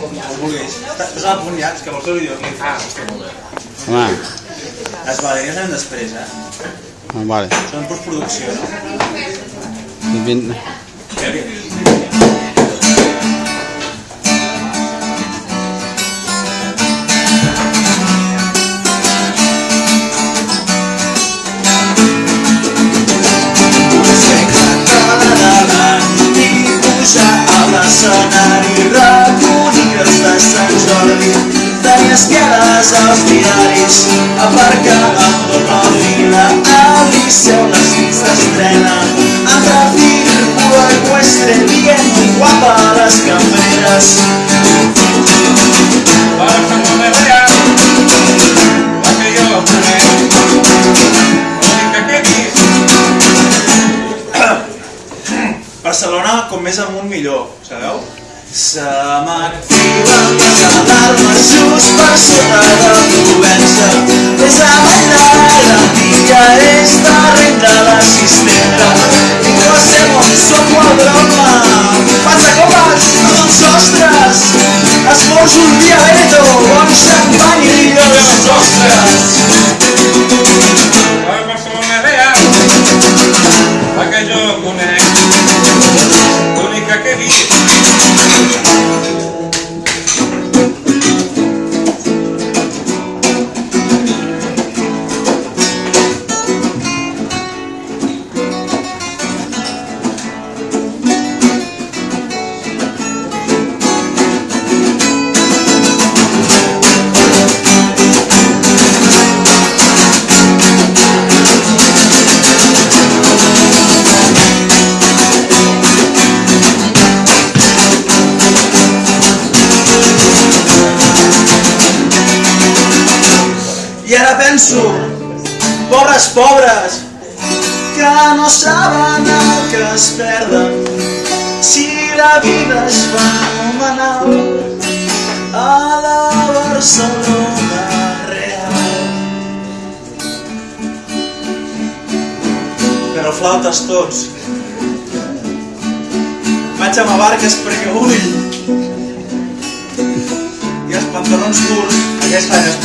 Vulguis. Estàs a punt ja, és que vols fer videoclip. Ah, està molt bé. Home, Les baleines anem després, eh? ah, vale. Són postproducció, no? Liceu les nits d'estrena entre círculo ecuestre dient muy guapa a les cambreres Barcelona real, la que com més amunt millor, sabeu? Se m'activen les alarmes just per sota de Provença. És a bailar, el dia és darrere de l'assistenta. I sé on som la broma. Passa comes, no són sostres. Esforço un dia veto, bon xampany i els ostres. La Barcelona real, la que jo que. Ara penso, pobres pobres, que no saben el que es perden si la vida es fenomenal a la Barcelona real. Però flautes tots. Vaig amb barques perquè vull. I els pantalons curts aquest any es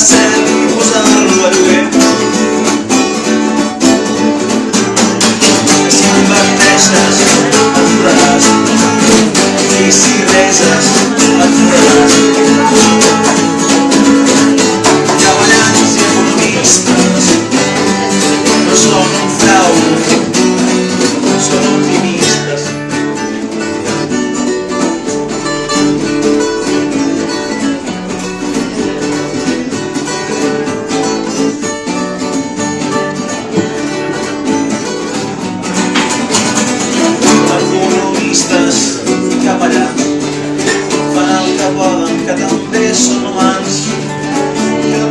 un tros de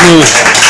smooth.